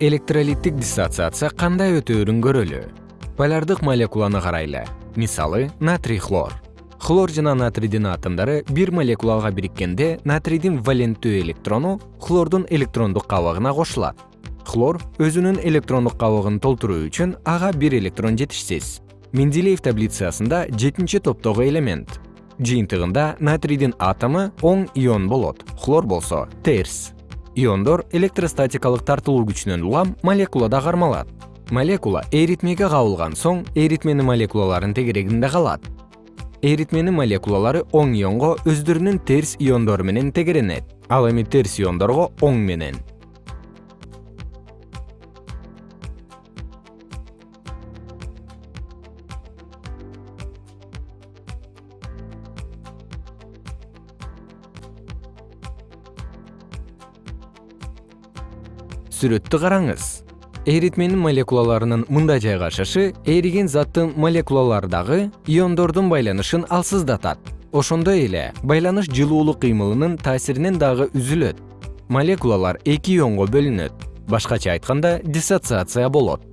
электролиттик диссоциация кандай өтөөрүн көрөлү? Полярдык молекуланы карайлы. Мисалы натрий хлор хлор жана натрийдин атомдору бир молекулага бириккенде натрийдин валенттүү электрону хлордун электрондук кабыгына кошулат. Хлор өзүнүн электрондук кабыгын толтуруу үчүн ага бир электрон жетишсиз. Менделеев таблицасында жетинчи топтогу элемент. Жыйынтыгында натрийдин атому оң ион болот. Хлор болсо терс иондор электростатикалык тартылуу күчүнөн улам молекулада кармалат молекула эритмеге кабылган соң эритменин молекулаларынын тегерегинде калат. Эритменин молекулалары оң ионго өздөрүнүн терс иондору менен тегеренет. Ал эми терс иондорго оң менен сүрөттү караңыз. Эритменин молекулаларынын мындай жайгашышы эриген заттын молекулалардагы иондордун байланышын алсыздатат. Ошондой эле байланыш жылуулук кыймылынын таасиринен дагы үзүлөт. Молекулалар эки ионго бөлүнөт. Башкача айтканда диссоциация болот